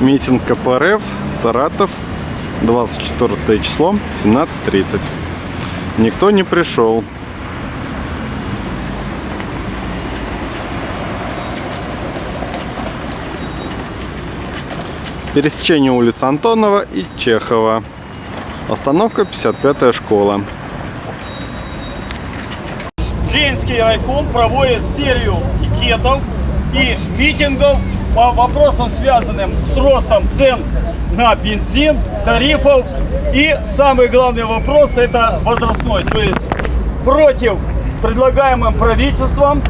Митинг КПРФ, Саратов, 24 число, 17.30. Никто не пришел. Пересечение улиц Антонова и Чехова. Остановка 55-я школа. Ленинский райком проводит серию пикетов и митингов по вопросам, связанным с ростом цен на бензин, тарифов. И самый главный вопрос это возрастной, то есть против предлагаемым правительством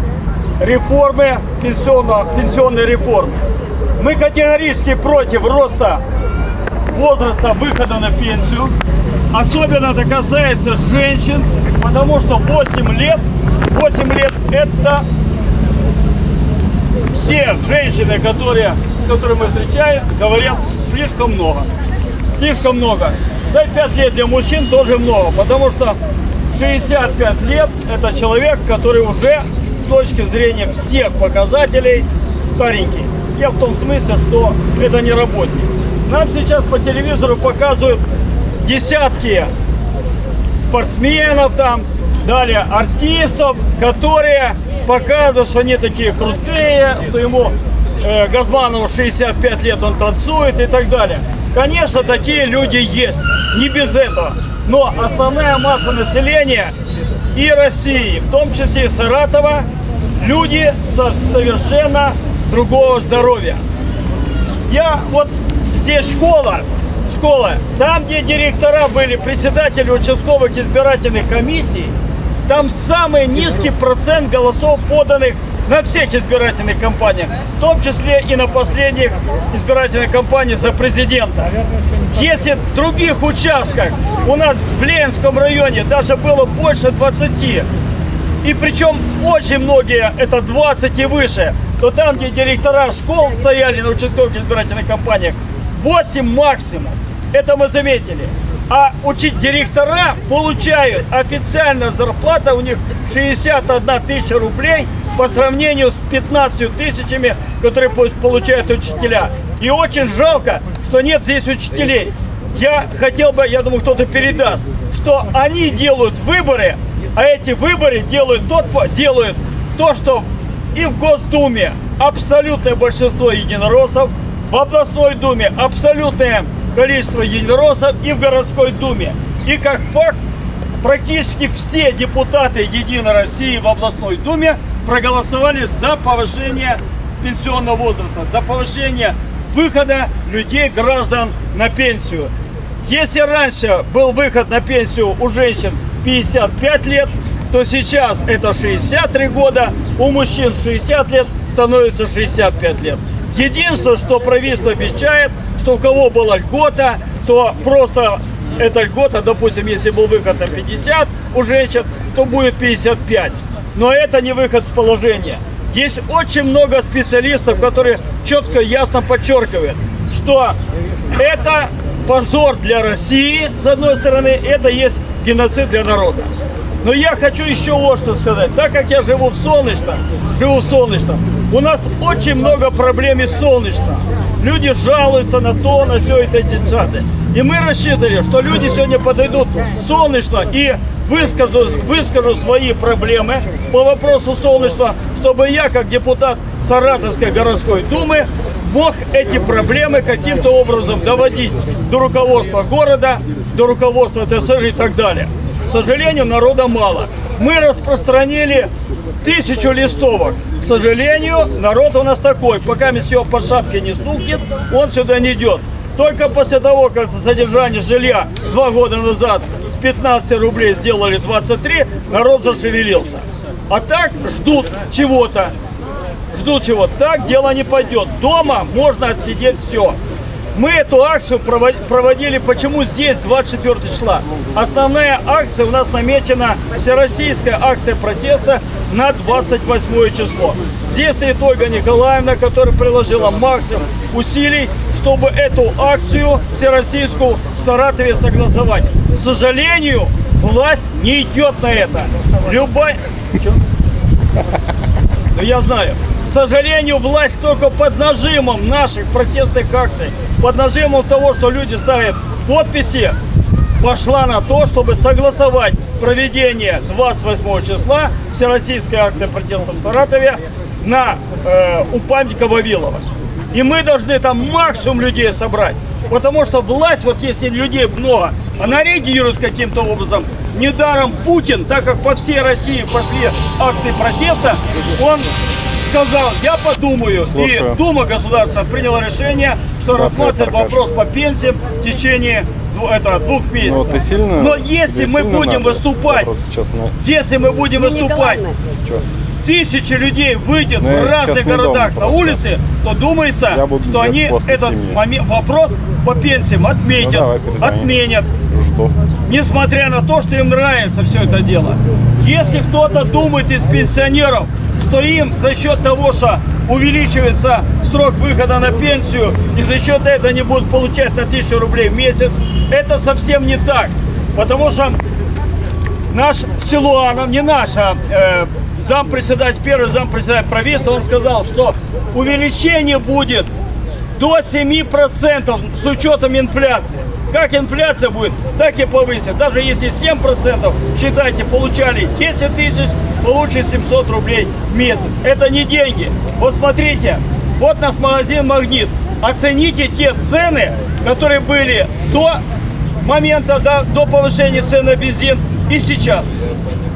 реформы пенсионного, пенсионной реформы. Мы категорически против роста возраста выхода на пенсию. Особенно это касается женщин, потому что 8 лет, 8 лет это все женщины, которые, с которыми мы встречаем, говорят слишком много. Слишком много. Да и 5 лет для мужчин тоже много, потому что 65 лет это человек, который уже с точки зрения всех показателей старенький. Я в том смысле, что это не работник. Нам сейчас по телевизору показывают десятки спортсменов там, далее артистов, которые показывают, что они такие крутые, что ему э, Газманову 65 лет, он танцует и так далее. Конечно, такие люди есть, не без этого. Но основная масса населения и России, в том числе и Саратова, люди со совершенно другого здоровья. Я вот здесь школа, школа, там, где директора были председатели участковых избирательных комиссий, там самый низкий процент голосов поданных на всех избирательных кампаниях, в том числе и на последних избирательных кампаниях за президента. Если в других участках у нас в Ленинском районе даже было больше 20, и причем очень многие это 20 и выше, то там, где директора школ стояли на участковых избирательных кампаниях, 8 максимум. Это мы заметили. А учить директора получают официально зарплата у них 61 тысяча рублей по сравнению с 15 тысячами, которые получают учителя. И очень жалко, что нет здесь учителей. Я хотел бы, я думаю, кто-то передаст, что они делают выборы, а эти выборы делают, тот, делают то, что и в Госдуме абсолютное большинство единороссов, в областной думе абсолютное количество единороссов и в городской думе. И как факт, практически все депутаты Единой России в областной думе проголосовали за повышение пенсионного возраста, за повышение выхода людей, граждан на пенсию. Если раньше был выход на пенсию у женщин 55 лет, то сейчас это 63 года, у мужчин 60 лет становится 65 лет. Единственное, что правительство обещает, что у кого была льгота, то просто эта льгота, допустим, если был выход на 50 у женщин, то будет 55. Но это не выход с положения. Есть очень много специалистов, которые четко ясно подчеркивают, что это позор для России, с одной стороны, это есть геноцид для народа. Но я хочу еще вот что сказать. Так как я живу в Солнечном, живу в Солнечном, у нас очень много проблем из Солнечного. Люди жалуются на то, на все это десятое. И мы рассчитывали, что люди сегодня подойдут солнечно и выскажу, выскажу свои проблемы по вопросу солнечного, чтобы я, как депутат Саратовской городской думы, мог эти проблемы каким-то образом доводить до руководства города, до руководства ТСЖ и так далее. К сожалению, народа мало. Мы распространили тысячу листовок. К сожалению, народ у нас такой. Пока все по шапке не стукнет, он сюда не идет. Только после того, как содержание жилья два года назад с 15 рублей сделали 23, народ зашевелился. А так ждут чего-то. Ждут чего. Так дело не пойдет. Дома можно отсидеть все. Мы эту акцию проводили, почему здесь 24 числа. Основная акция у нас намечена, всероссийская акция протеста на 28 число. Здесь стоит Ольга Николаевна, которая приложила максимум усилий, чтобы эту акцию всероссийскую в Саратове согласовать. К сожалению, власть не идет на это. Любая... Ну, я знаю. К сожалению, власть только под нажимом наших протестных акций, под нажимом того, что люди ставят подписи, пошла на то, чтобы согласовать проведение 28 числа Всероссийской акции протеста в Саратове на, э, у памятника Вавилова. И мы должны там максимум людей собрать. Потому что власть, вот если людей много, она реагирует каким-то образом. Недаром Путин, так как по всей России пошли акции протеста, он сказал, я подумаю. Слушаю. И Дума государства приняла решение, что Да, рассматривает вопрос по пенсиям в течение дву- это, двух месяцев. Ну, ты сильно, Но если мы сильно будем надо? выступать, сейчас на... если мы будем выступать, Чё? тысячи людей выйдет Но я в разных городах на улице, то думается, что они этот момент, вопрос по пенсиям отметят, Ну, давай, отменят, Жду. несмотря на то, что им нравится все это дело. Если кто-то думает из пенсионеров, что им за счет того, что увеличивается срок выхода на пенсию, и за счет этого они будут получать на 1000 рублей в месяц, это совсем не так. Потому что наш Силуанов, не наш, а э, зампредседатель, первый зампредседатель правительства, он сказал, что увеличение будет до 7% с учетом инфляции. Как инфляция будет, так и повысит. Даже если 7%, считайте, получали 10 тысяч, получит 700 рублей в месяц. Это не деньги. Вот смотрите, вот у нас магазин «Магнит». Оцените те цены, которые были до момента, до, до повышения цен на бензин и сейчас.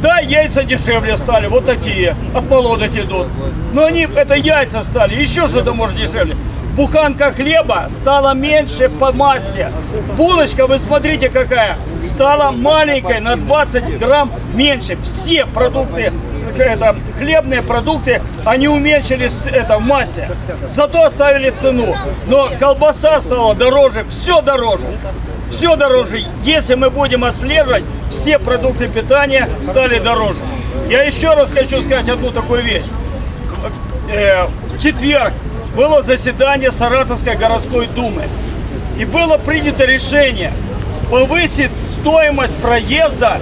Да, яйца дешевле стали, вот такие, от молодых идут. Но они, это яйца стали, еще что-то может дешевле. Буханка хлеба стала меньше по массе. Булочка, вы смотрите какая, стала маленькой, на 20 грамм меньше. Все продукты, это, хлебные продукты, они уменьшились это, в массе. Зато оставили цену. Но колбаса стала дороже, все дороже. Все дороже. Если мы будем отслеживать, все продукты питания стали дороже. Я еще раз хочу сказать одну такую вещь. Э, В четверг было заседание Саратовской городской думы. И было принято решение повысить стоимость проезда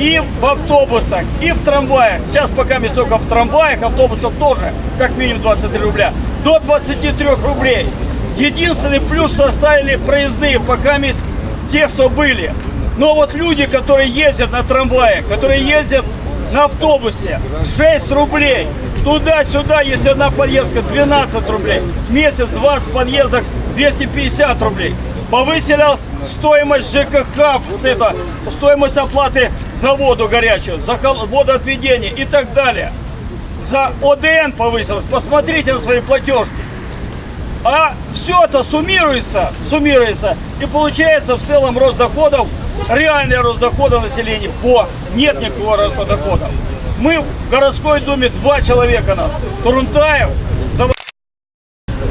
и в автобусах, и в трамваях. Сейчас пока мы только в трамваях, автобусах тоже как минимум 23 рубля. До 23 рублей. Единственный плюс, что оставили проездные пока есть те, что были. Но вот люди, которые ездят на трамвае, которые ездят на автобусе, 6 рублей. Туда-сюда, если одна поездка, 12 рублей. Месяц 20 подъездок, 250 рублей. Повысилась стоимость ЖКХ, с это, стоимость оплаты за воду горячую, за водоотведение и так далее. За ОДН повысилась. Посмотрите на свои платежки. А все это суммируется, суммируется, и получается в целом рост доходов, реальный рост дохода населения, по нет никакого роста доходов. Мы в городской думе два человека нас, Турунтаев,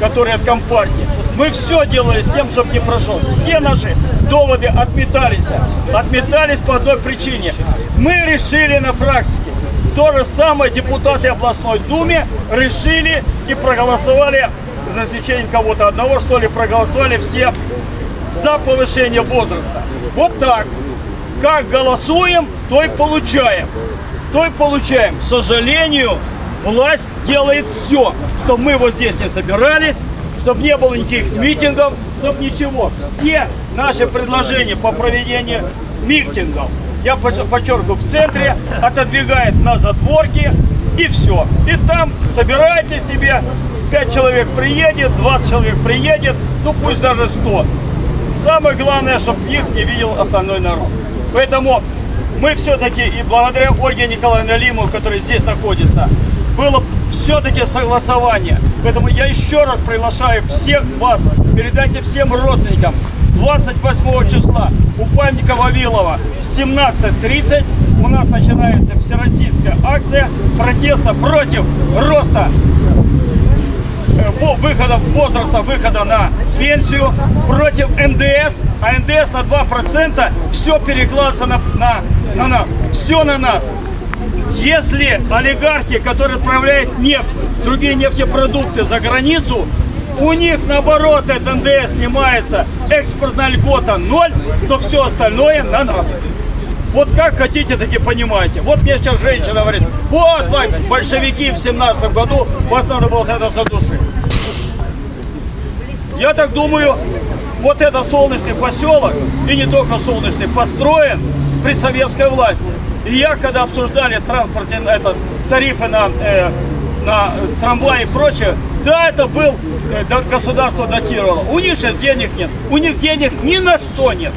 который от компартии. Мы все делали с тем, чтобы не прошел. Все наши доводы отметались. Отметались по одной причине. Мы решили на фракции. То же самое депутаты областной думе решили и проголосовали, за исключением кого-то одного, что ли, проголосовали все за повышение возраста. Вот так. Как голосуем, то и получаем. То и получаем. К сожалению, власть делает все, чтобы мы вот здесь не собирались, чтобы не было никаких митингов, чтобы ничего. Все наши предложения по проведению митингов, я подчер- подчеркиваю, в центре отодвигает на затворки и все. И там собирайте себе, 5 человек приедет, 20 человек приедет, ну пусть даже 100. Самое главное, чтобы их не видел остальной народ. Поэтому мы все-таки, и благодаря Ольге Николаевне Лиму, которая здесь находится, было все-таки согласование. Поэтому я еще раз приглашаю всех вас, передайте всем родственникам, 28 числа у памятника Вавилова в 17.30 у нас начинается всероссийская акция протеста против роста выхода возраста выхода на пенсию против НДС, а НДС на 2% все перекладывается на, на, на нас. Все на нас. Если олигархи, которые отправляют нефть, другие нефтепродукты за границу, у них наоборот этот НДС снимается, экспортная льгота ноль, то все остальное на нас. Вот как хотите, так и понимаете. Вот мне сейчас женщина говорит, вот, Вань, большевики в семнадцатом году, вас надо было тогда задушить. Я так думаю, вот этот солнечный поселок, и не только солнечный, построен при советской власти. И я, когда обсуждали транспортные этот, тарифы на, э, на трамваи и прочее, да, это был, э, да, государство датировало. У них сейчас денег нет, у них денег ни на что нет.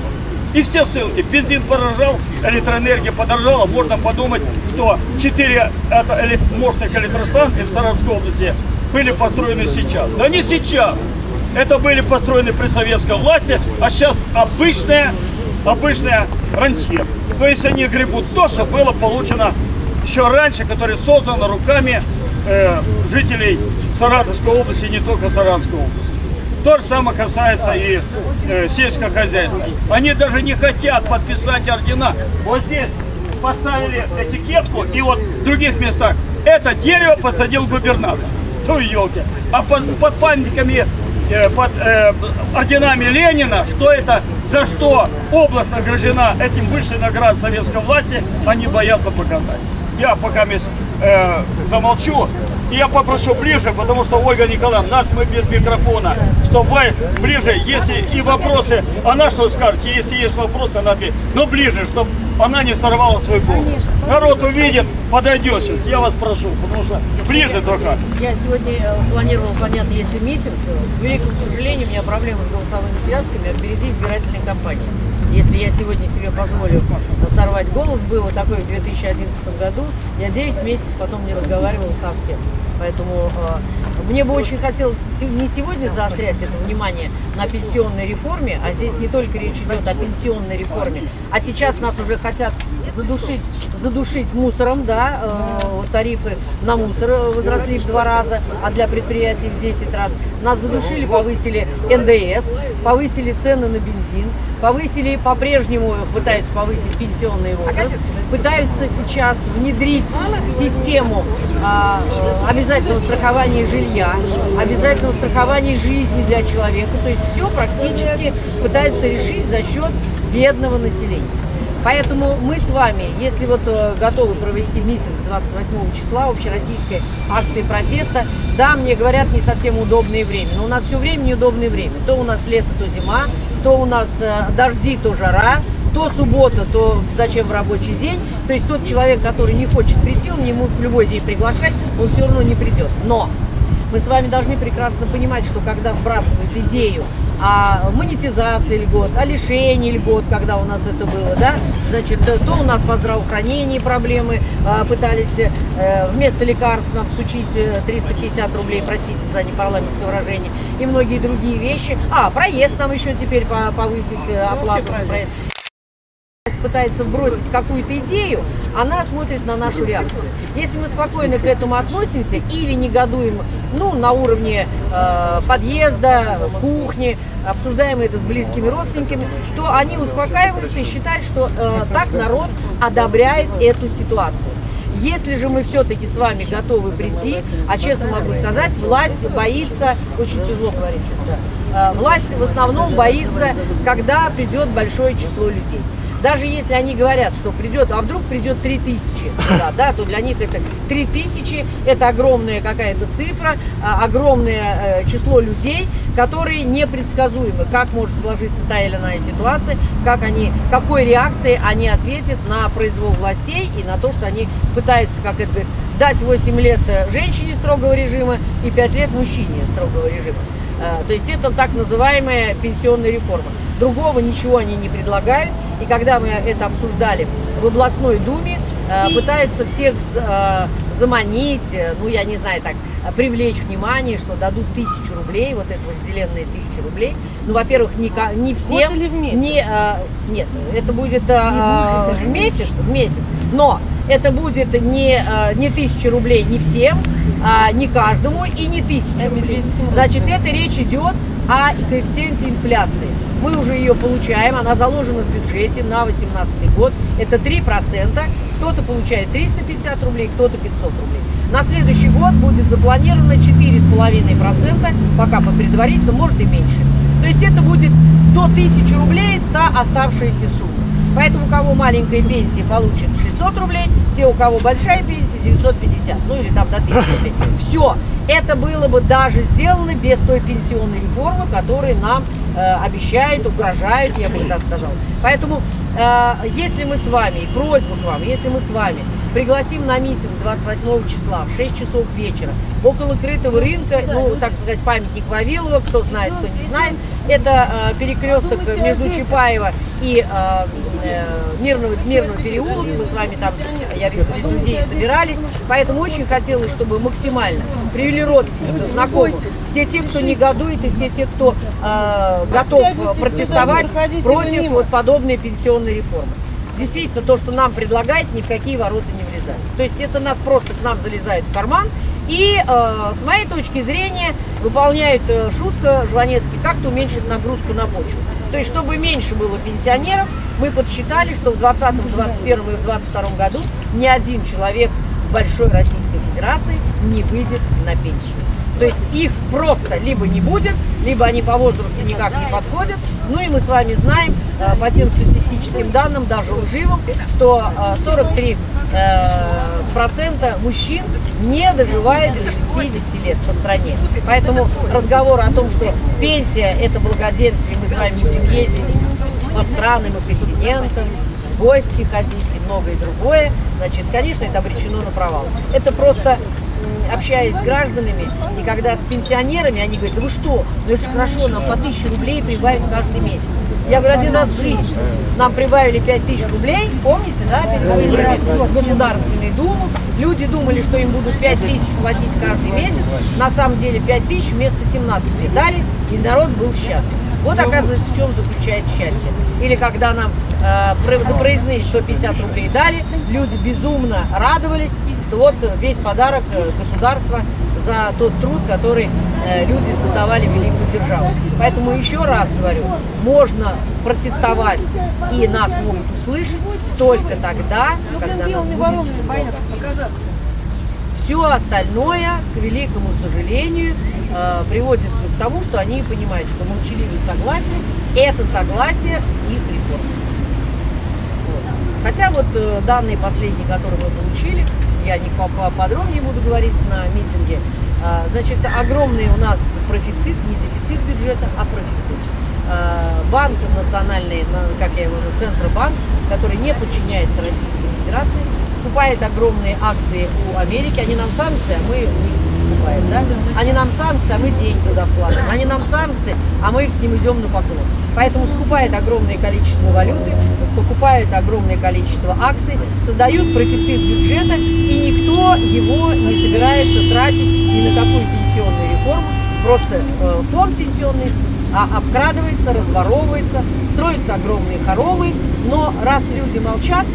И все ссылки. Бензин подорожал, электроэнергия подорожала. Можно подумать, что 4 это, эле- мощных электростанций в Саратовской области были построены сейчас. Да не сейчас. Это были построены при советской власти, а сейчас обычная, обычная рантье. То есть они гребут то, что было получено еще раньше, которое создано руками э, жителей Саратовской области, не только Саратовской области. То же самое касается и э, сельского хозяйства. Они даже не хотят подписать ордена. Вот здесь поставили этикетку, и вот в других местах это дерево посадил губернатор. Ну елки. А под, под памятниками, э, под э, орденами Ленина, что это, за что область награждена этим высшей наград советской власти, они боятся показать. Я пока э, замолчу. Я попрошу ближе, потому что Ольга Николаевна, нас мы без микрофона, чтобы вы ближе, если и вопросы, она что скажет, если есть вопросы, она ответит. Но ближе, чтобы она не сорвала свой голос. Народ увидит, подойдет сейчас, я вас прошу, потому что ближе только. Я сегодня э, планировала, понятно, если митинг, к великому сожалению, у меня проблемы с голосовыми связками впереди избирательной кампании. Если я сегодня себе позволю сорвать голос, было такое в 2011 году, я 9 месяцев потом не разговаривала совсем. Поэтому э, мне бы очень хотелось не сегодня заострять это внимание на пенсионной реформе, а здесь не только речь идет о пенсионной реформе, а сейчас нас уже хотят задушить, задушить мусором, да, э, тарифы на мусор возросли в два раза, а для предприятий в 10 раз. Нас задушили, повысили НДС, повысили цены на бензин, повысили по-прежнему, пытаются повысить пенсионный возраст, пытаются сейчас внедрить систему а, э, обязательного страхования жилья, обязательного страхования жизни для человека. То есть все практически пытаются решить за счет бедного населения. Поэтому мы с вами, если вот э, готовы провести митинг 28 числа общероссийской акции протеста, да, мне говорят, не совсем удобное время, но у нас все время неудобное время. То у нас лето, то зима, то у нас э, дожди, то жара, то суббота, то зачем в рабочий день. То есть тот человек, который не хочет прийти, он ему в любой день приглашать, он все равно не придет. Но мы с вами должны прекрасно понимать, что когда вбрасывают идею о монетизации льгот, о лишении льгот, когда у нас это было, да, значит, то у нас по здравоохранению проблемы, а, пытались э, вместо лекарств нам всучить э, 350 рублей, простите за непарламентское выражение, и многие другие вещи. А, проезд нам еще теперь по- повысить, э, оплату за проезд. Пытается бросить какую-то идею, она смотрит на нашу реакцию. Если мы спокойно к этому относимся или негодуем ну, на уровне э, подъезда, кухни, обсуждаем это с близкими родственниками, то они успокаиваются и считают, что э, так народ одобряет эту ситуацию. Если же мы все-таки с вами готовы прийти, а честно могу сказать, власть боится, очень тяжело говорить, э, власть в основном боится, когда придет большое число людей. Даже если они говорят, что придет, а вдруг придет 3000 туда, да, то для них это 3000, это огромная какая-то цифра, а, огромное э, число людей, которые непредсказуемы, как может сложиться та или иная ситуация, как они, какой реакцией они ответят на произвол властей и на то, что они пытаются, как это говорит, дать 8 лет э, женщине строгого режима и 5 лет мужчине строгого режима. Э, То есть это так называемая пенсионная реформа. Другого ничего они не предлагают. И когда мы это обсуждали в областной думе, э, пытаются всех э, заманить, э, ну я не знаю, так, привлечь внимание, что дадут тысячу рублей, вот это вожделенные тысячи рублей. Ну, во-первых, не, не всем. или в месяц? Не, э, нет, это будет э, в месяц, в месяц. Но это будет не, не тысяча рублей не всем, а не каждому и не тысяча рублей. Значит, это речь идет о коэффициенте инфляции. Мы уже ее получаем, она заложена в бюджете на 2018 год. Это 3%. Кто-то получает 350 рублей, кто-то 500 рублей. На следующий год будет запланировано 4,5%, пока по предварительному, может и меньше. То есть это будет до 1000 рублей та оставшаяся сумма. Поэтому у кого маленькая пенсия получит 600 рублей, те, у кого большая пенсия 950, ну или там до 1000 рублей. Все, это было бы даже сделано без той пенсионной реформы, которую нам э, обещают, угрожают, я бы так сказала. Поэтому, э, если мы с вами, и просьба к вам, если мы с вами пригласим на митинг 28 числа в 6 часов вечера около крытого рынка, ну, так сказать, памятник Вавилова, кто знает, кто не знает, это э, перекресток между Чапаева э, э, Мирного, Мирного переулка, мы с вами там, я вижу, здесь людей собирались, поэтому очень хотелось, чтобы максимально привели родственников, знакомых, все те, кто негодует, и все те, кто э, готов протестовать против вот подобной пенсионной реформы. Действительно, то, что нам предлагает, ни в какие ворота не влезает. То есть это нас просто к нам залезает в карман, и э, с моей точки зрения выполняют э, шутка Жванецкий, как-то уменьшить нагрузку на почву. То есть, чтобы меньше было пенсионеров, мы подсчитали, что в 2020, 2021 и 2022 году ни один человек в Большой Российской Федерации не выйдет на пенсию. То есть их просто либо не будет, либо они по возрасту никак не подходят. Ну и мы с вами знаем э, по тем статистическим данным, даже лживым, что э, 43 э, процента мужчин не доживает до 60 лет по стране. Поэтому разговор о том, что пенсия это благоденствие, мы с вами будем ездить по странам и континентам, гости ходить и многое другое, значит, конечно, это обречено на провал. Это просто общаясь с гражданами, и когда с пенсионерами, они говорят, да вы что, ну это же хорошо, нам по 1000 рублей прибавить каждый месяц. Я говорю, один раз в жизни нам прибавили 5000 рублей, помните, да, перед выборами в Государственную Думу. Люди думали, что им будут 5000 платить каждый месяц, на самом деле 5000 вместо 17 дали, и народ был счастлив. Вот оказывается, в чем заключается счастье. Или когда нам э, проездные 150 рублей дали, люди безумно радовались, вот весь подарок э, государства за тот труд, который э, люди создавали великую державу. Поэтому еще раз говорю, можно протестовать и нас могут услышать только тогда, когда нас будет число. Все остальное, к великому сожалению, э, приводит к тому, что они понимают, что молчаливое согласие – это согласие с их реформой. Хотя вот данные последние, которые мы получили, я не по- по- подробнее буду говорить на митинге, а, значит, огромный у нас профицит, не дефицит бюджета, а профицит. А, Банк национальный, на- как я его называю, Центробанк, который не подчиняется Российской Федерации, скупает огромные акции у Америки, они нам санкции, а мы не скупаем, да? Они нам санкции, а мы деньги туда вкладываем. Они нам санкции, а мы к ним идем на поклон. Поэтому скупает огромное количество валюты, покупают огромное количество акций, создают профицит бюджета, и никто его не собирается тратить ни на какую пенсионную реформу. Просто э, фонд пенсионный а, обкрадывается, разворовывается, строятся огромные хоромы, но раз люди молчат,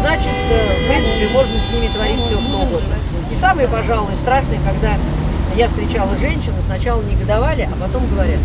значит, э, в принципе, можно с ними творить все, что угодно. И самое, пожалуй, страшное, когда я встречала женщин, сначала негодовали, а потом говорят,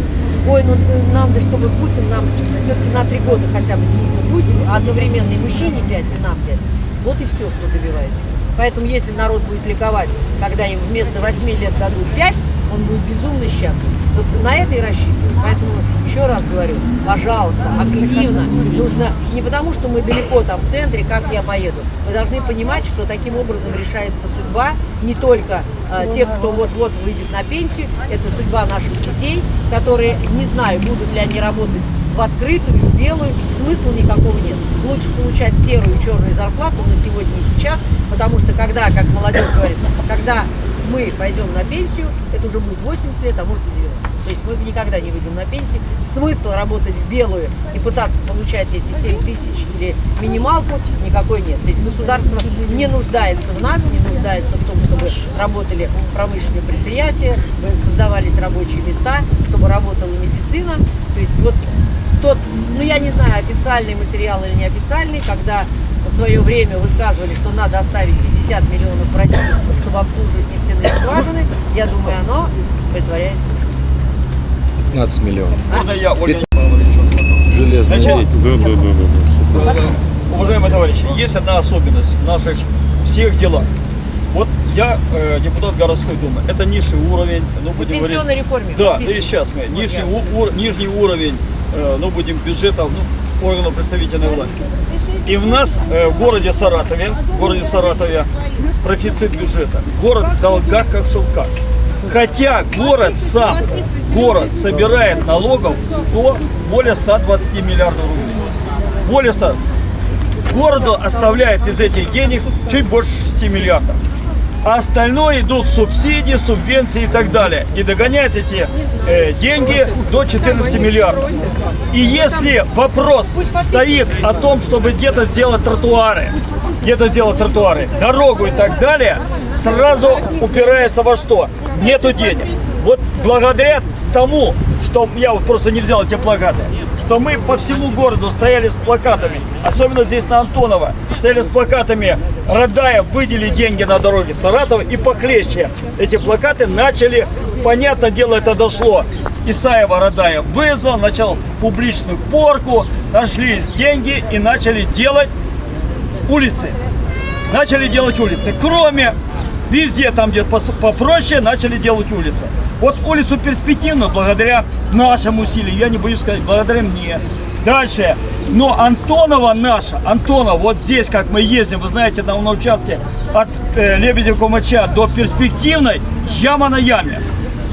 ой, ну э, нам, да чтобы Путин нам все-таки на три года хотя бы снизил, пусть одновременно и мужчине 5, и нам 5. Вот и все, что добивается. Поэтому если народ будет ликовать, когда им вместо 8 лет дадут 5, он будет безумно счастлив. Вот на это и рассчитываю. Поэтому еще раз говорю, пожалуйста, активно. Нужно не потому, что мы далеко там в центре, как я поеду. Вы должны понимать, что таким образом решается судьба не только э, тех, кто вот-вот выйдет на пенсию, это судьба наших детей, которые, не знаю, будут ли они работать в открытую, в белую, смысла никакого нет. Лучше получать серую и черную зарплату на сегодня и сейчас, потому что когда, как молодежь говорит, когда мы пойдем на пенсию, это уже будет 80 лет, а может и 90. То есть мы никогда не выйдем на пенсию. Смысла работать в белую и пытаться получать эти 7 тысяч или минималку никакой нет. То есть государство не нуждается в нас, не нуждается в том, чтобы работали промышленные предприятия, создавались рабочие места, чтобы работала медицина. То есть вот тот, ну я не знаю, официальный материал или неофициальный, когда в свое время высказывали, что надо оставить 50 миллионов в России, чтобы обслуживать нефтяные скважины, я думаю, оно притворяется. 15 миллионов. Можно я, Ольга? Железный Значит, Да, да, да, да. Уважаемые товарищи, есть одна особенность в наших всех делах. Вот я э, депутат городской думы. Это низший уровень, ну будем говорить. пенсионной реформе. Да, и сейчас мы. Нижний, ур- нижний уровень, э, ну будем бюджета, ну, органов представительной власти. И в нас э, в городе Саратове, в городе Саратове профицит бюджета. Город в как в шелках. Хотя город сам, город собирает налогов 100, более 120 миллиардов рублей. Более 100. Городу оставляет из этих денег чуть больше 6 миллиардов. А остальное идут субсидии, субвенции и так далее. И догоняет эти э, деньги до 14 миллиардов. И если вопрос стоит о том, чтобы где-то сделать тротуары, где-то сделать тротуары, дорогу и так далее, сразу упирается во что? Нету денег. Вот благодаря тому, что я вот просто не взял эти плакаты, что мы по всему городу стояли с плакатами, особенно здесь на Антонова, стояли с плакатами «Радая, выдели деньги на дороге Саратова» и похлеще эти плакаты начали, понятное дело, это дошло. Исаева Радая вызвал, начал публичную порку, нашлись деньги и начали делать улицы. Начали делать улицы. Кроме везде, там где попроще, начали делать улицы. Вот улицу перспективную, благодаря нашим усилиям, я не боюсь сказать, благодаря мне. Дальше. Но Антонова наша, Антонова, вот здесь, как мы ездим, вы знаете, там на участке от э, Лебедев-Комача до перспективной, яма на яме.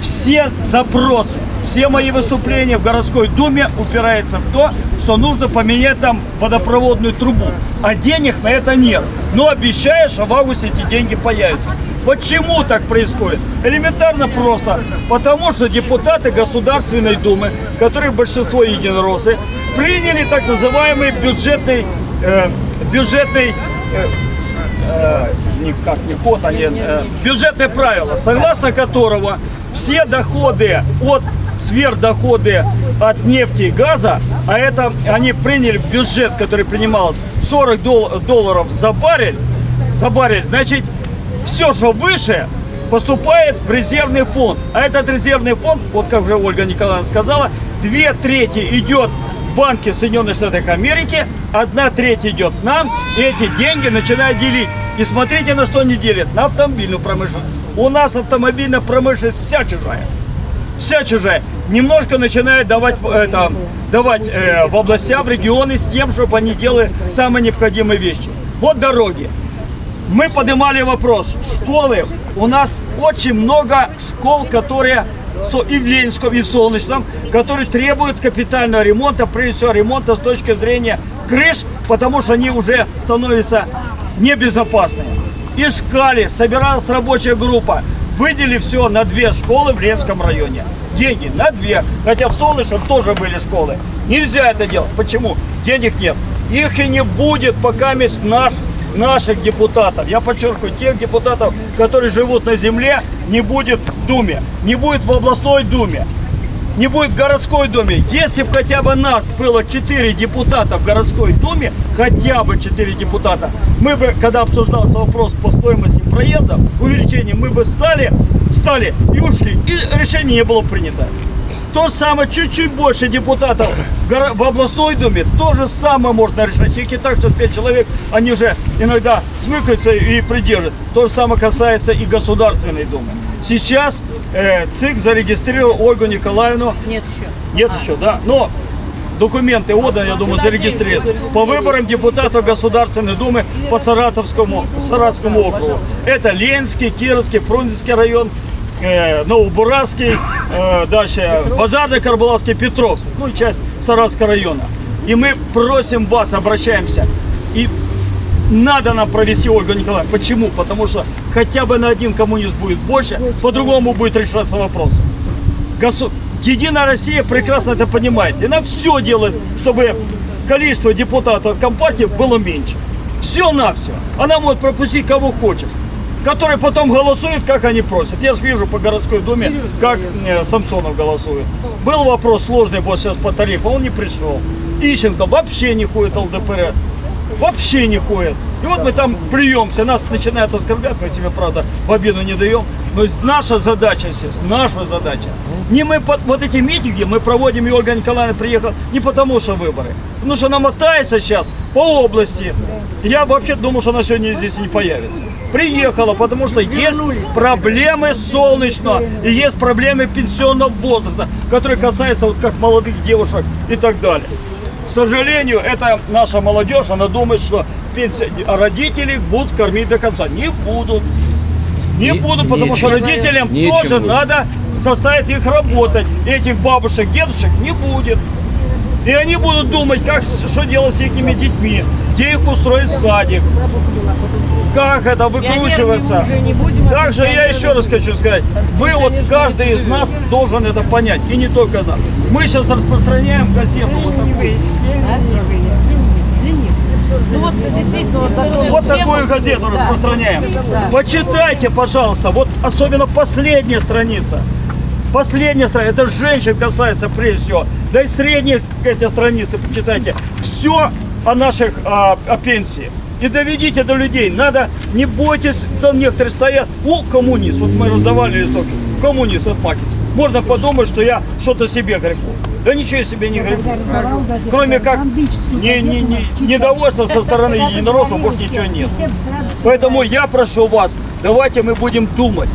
Все запросы, все мои выступления в городской думе упираются в то, что нужно поменять там водопроводную трубу. А денег на это нет. Но обещаю, что в августе эти деньги появятся. Почему так происходит? Элементарно просто. Потому что депутаты Государственной Думы, которые большинство единороссы, приняли так называемый бюджетный, э, бюджетный э, э, никак не код, а не э, бюджетное правило, согласно которого все доходы от сверхдоходы от нефти и газа, а это они приняли бюджет, который принимался 40 дол- долларов за баррель, за баррель, значит, все, что выше, поступает в резервный фонд. А этот резервный фонд, вот как уже Ольга Николаевна сказала, две трети идет банки Соединенных Штатов Америки, одна треть идет нам, и эти деньги начинают делить. И смотрите, на что они делят. На автомобильную промышленность. У нас автомобильная промышленность вся чужая. Вся чужая. Немножко начинают давать, это, давать э, в областя, в регионы с тем, чтобы они делали самые необходимые вещи. Вот дороги. Мы поднимали вопрос. Школы. У нас очень много школ, которые и в Ленинском, и в Солнечном, которые требуют капитального ремонта, прежде всего ремонта с точки зрения крыш, потому что они уже становятся небезопасными. Искали, собиралась рабочая группа, выделили все на две школы в Ленском районе. Деньги на две, хотя в Солнечном тоже были школы. Нельзя это делать. Почему? Денег нет. Их и не будет, пока есть наш наших депутатов, я подчеркиваю, тех депутатов, которые живут на земле, не будет в Думе, не будет в областной Думе, не будет в городской Думе. Если бы хотя бы нас было 4 депутата в городской Думе, хотя бы 4 депутата, мы бы, когда обсуждался вопрос по стоимости проезда, увеличения, мы бы встали, встали и ушли, и решение не было принято. То же самое, чуть-чуть больше депутатов в областной думе, то же самое можно решать. Их так 5 человек, они уже иногда смыкаются и придерживают. То же самое касается и Государственной Думы. Сейчас э, ЦИК зарегистрировал Ольгу Николаевну, Нет еще. нет еще, да, но документы отданы, я думаю, зарегистрированы. По выборам депутатов Государственной Думы по Саратовскому, Саратовскому округу. Это Ленский, Кировский, Фрунзенский район, э, Новобурасский, э, дальше Базарный, Карбаловский, Петровск, ну и часть Саратовского района. И мы просим вас, обращаемся, и надо нам провести Ольгу Николаевну. Почему? Потому что хотя бы на один коммунист будет больше, по-другому будет решаться вопрос. Госу- Единая Россия прекрасно это понимает. И она все делает, чтобы количество депутатов от Компартии было меньше. Все на все. Она может пропустить кого хочешь. Которые потом голосуют, как они просят. Я вижу по городской думе, как э, Самсонов голосует. Был вопрос сложный вот сейчас по тарифу, он не пришел. Ищенко вообще не ходит ЛДПР. Вообще не ходит. И вот мы там плюемся, нас начинают оскорблять, мы себе, правда, в обиду не даем. Но наша задача, естественно, наша задача. Не мы, под- вот эти митинги мы проводим, и Ольга Николаевна приехала не потому, что выборы. Потому что она мотается сейчас по области. Я вообще думал, что она сегодня здесь не появится. Приехала, потому что есть проблемы солнечного и есть проблемы пенсионного возраста, которые касаются вот как молодых девушек и так далее. К сожалению, это наша молодежь, она думает, что родители будут кормить до конца. Не будут. Не Не- будут, потому что родителям Нечем тоже будет. надо заставить их работать. Этих бабушек, дедушек не будет. И они будут думать, как, что делать с этими детьми, где их устроить в садик, как это выкручиваться. Уже не будем, а Также я еще раз хочу сказать, вы вот каждый из нас должен это понять, и не только нас. Мы сейчас распространяем газету вот такую. Ну вот действительно вот такую Вот тему- такую газету Да. распространяем. Да. Почитайте, пожалуйста, вот особенно последняя страница. Последняя страница, это женщин касается прежде всего. Да и средних эти страницы почитайте. Все о наших а, о пенсии. И доведите до людей. Надо, не бойтесь, там некоторые стоят, о, коммунист. Вот мы раздавали листовки. Коммунист отмахивается. Можно подумать, что я что-то себе греку. Да ничего себе не греку. Кроме как не, не, не, недовольство со стороны единороссов, больше ничего нет. Поэтому я прошу вас, давайте мы будем думать.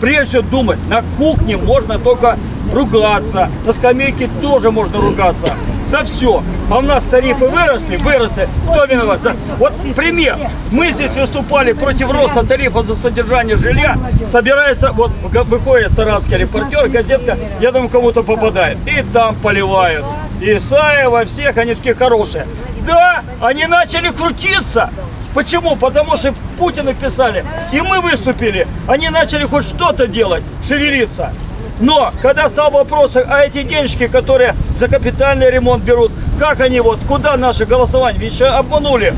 Прежде всего думать, на кухне можно только ругаться, на скамейке тоже можно ругаться. За все. А у нас тарифы выросли, выросли. Кто виноват? За... Вот пример. Мы здесь выступали против роста тарифов за содержание жилья. Собирается, вот выходит саратский репортер, газетка, я думаю, кому-то попадает. И там поливают. Исаева, всех, они такие хорошие. Да, они начали крутиться. Почему? Потому что Путину писали, и мы выступили. Они начали хоть что-то делать, шевелиться. Но, когда стал вопрос, а эти денежки, которые за капитальный ремонт берут, как они вот, куда наше голосование? Ведь обманули.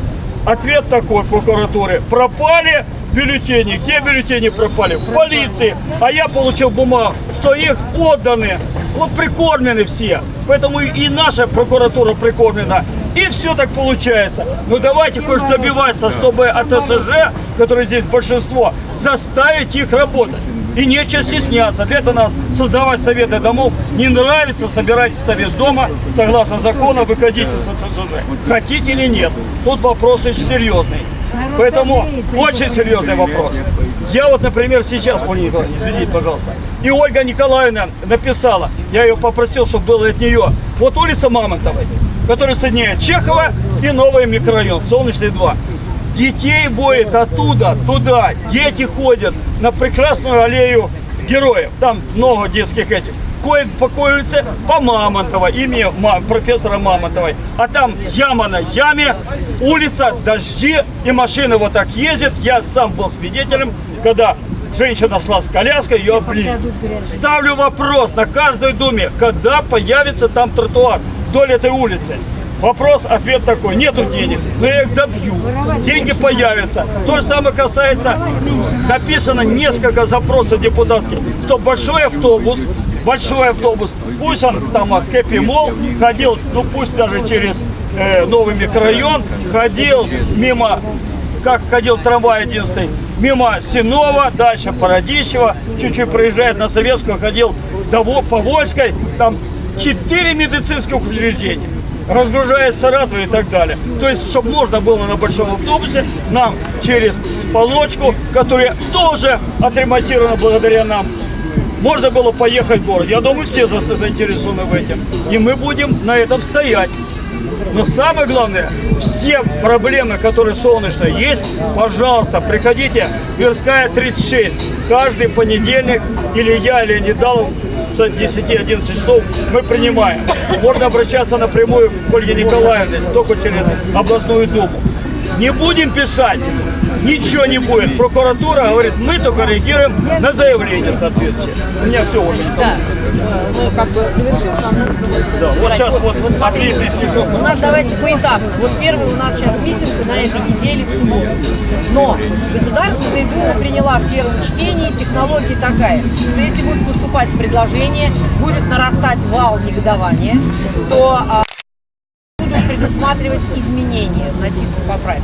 Ответ такой прокуратуры. Пропали бюллетени. Где бюллетени пропали? В полиции. А я получил бумагу, что их отданы. Вот прикормлены все. Поэтому и наша прокуратура прикормлена. И все так получается. Ну давайте хоть добиваться, чтобы от СЖ, которые здесь большинство, заставить их работать. И нечего стесняться. Для этого надо создавать советы домов. Не нравится, собирайте совет дома. Согласно закону, выходите с СЖ. Хотите или нет. Тут вопрос очень серьезный. Поэтому очень серьезный вопрос. Я вот, например, сейчас, извините, пожалуйста, и Ольга Николаевна написала, я ее попросил, чтобы было от нее, вот улица Мамонтовой, которая соединяет Чехова и новый микрорайон, Солнечный 2. Детей воет оттуда, туда, дети ходят на прекрасную аллею героев, там много детских этих. Ходят по улице? По Мамонтова, имя профессора Мамонтовой. А там яма на яме, улица, дожди, и машины вот так ездят. Я сам был свидетелем, когда женщина шла с коляской, ее облили. Ставлю вопрос на каждой думе, когда появится там тротуар вдоль этой улицы. Вопрос, ответ такой, нету денег, но я их добью, деньги появятся. То же самое касается, написано несколько запросов депутатских, что большой автобус, большой автобус, пусть он там от Хэппи Мол ходил, ну пусть даже через э, новый микрорайон, ходил мимо как ходил трамвай 11 мимо Синова, дальше Породищева, чуть-чуть проезжает на Советскую, ходил до по Вольской, там четыре медицинских учреждения разгружает Саратов и так далее. То есть, чтобы можно было на большом автобусе нам через полочку, которая тоже отремонтирована благодаря нам, можно было поехать в город. Я думаю, все за- заинтересованы в этом. И мы будем на этом стоять. Но самое главное, все проблемы, которые солнечно есть, пожалуйста, приходите, Тверская 36. Каждый понедельник или я, или Недалов с 10-11 часов мы принимаем. Можно обращаться напрямую к Ольге Николаевне, только через областную думу. Не будем писать, ничего не будет. Прокуратура говорит, мы только реагируем на заявление соответствующее. У меня все уже. Да. Ну, как бы завершим, нам нужно будет... Да, вот сейчас вот смотрите, отличный сижу. у нас давайте поэтапно. Вот первый у нас сейчас митинг на этой неделе в субботу. Но Государственная Дума приняла в первом чтении технология такая, что если будет поступать предложение, будет нарастать вал негодования, то будут предусматривать изменения, вноситься поправки.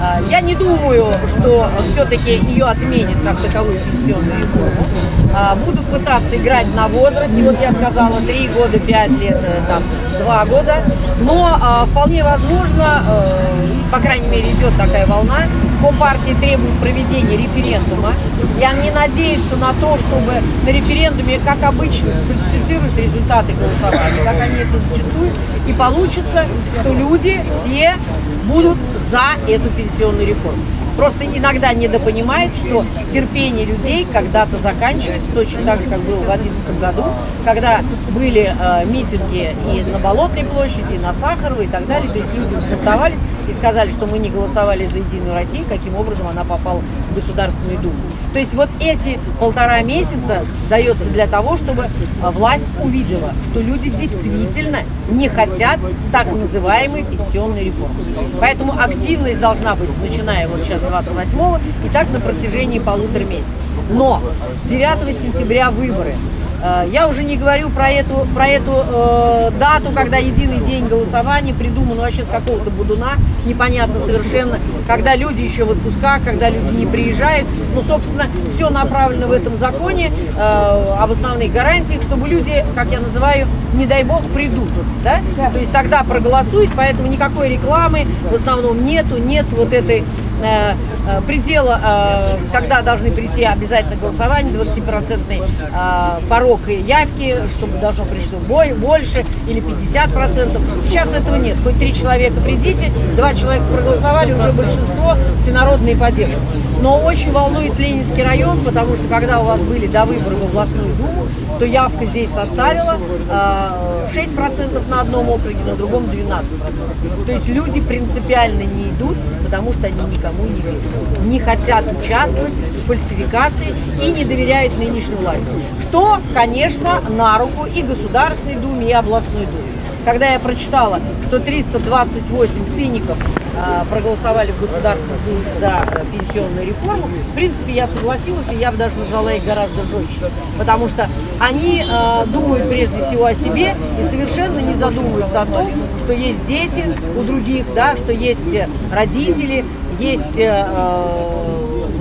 А, Я не думаю, что все-таки ее отменят как таковую пенсионную реформу. А, Будут пытаться играть на возрасте, вот я сказала, 3 года, 5 лет, э, там, 2 года. Но а, вполне возможно, э, по крайней мере идет такая волна, Компартия требует проведения референдума. И они надеются на то, чтобы на референдуме, как обычно, сфальсифицируют результаты голосования, как они это зачастую, и получится, что люди все будут за эту пенсионную реформу. Просто иногда недопонимают, что терпение людей когда-то заканчивается, точно так же, как было в 2011 году, когда были э, митинги и на Болотной площади, и на Сахаровой и так далее. То есть люди взбунтовались и сказали, что мы не голосовали за Единую Россию, каким образом она попала в Государственную Думу. То есть вот эти полтора месяца дается для того, чтобы власть увидела, что люди действительно не хотят так называемой пенсионной реформы. Поэтому активность должна быть, начиная вот сейчас 28-го, и так на протяжении полутора месяцев. Но 9 сентября выборы. Э, Я уже не говорю про эту, про эту э, дату, когда единый день голосования придуман вообще с какого-то будуна, непонятно совершенно, когда люди еще в отпусках, когда люди не приезжают. Ну, собственно, все направлено в этом законе э, об основных гарантиях, чтобы люди, как я называю, не дай бог, придут. Да? То есть тогда проголосуют, поэтому никакой рекламы в основном нету, нет вот этой э, э, предела, э, когда должны прийти обязательно голосование, 20-процентный э, порог явки, чтобы должно пришло бой, больше или 50%. Сейчас этого нет. Хоть три человека придите, два человека проголосовали, уже большинство всенародной поддержки. Но очень волнует Ленинский район, потому что когда у вас были до выборов в областную думу, то явка здесь составила э, 6% на одном округе, на другом 12%. То есть люди принципиально не идут, потому что они никому не верят. Не хотят участвовать в фальсификации и не доверяют нынешней власти. Что, конечно, на руку и Государственной Думе, и областной Думе. Когда я прочитала, что 328 циников э, проголосовали в Государственной Думе за э, пенсионную реформу, в принципе, я согласилась, и я бы даже назвала их гораздо жестче. Потому что они э, думают прежде всего о себе и совершенно не задумываются о том, что есть дети у других, да, что есть э, родители, есть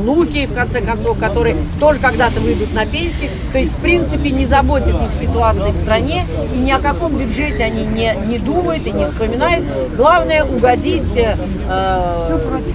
внуки, в конце концов, которые тоже когда-то выйдут на пенсию. То есть, в принципе, не заботит их ситуация в стране, и ни о каком бюджете они не, не думают и не вспоминают. Главное угодить э,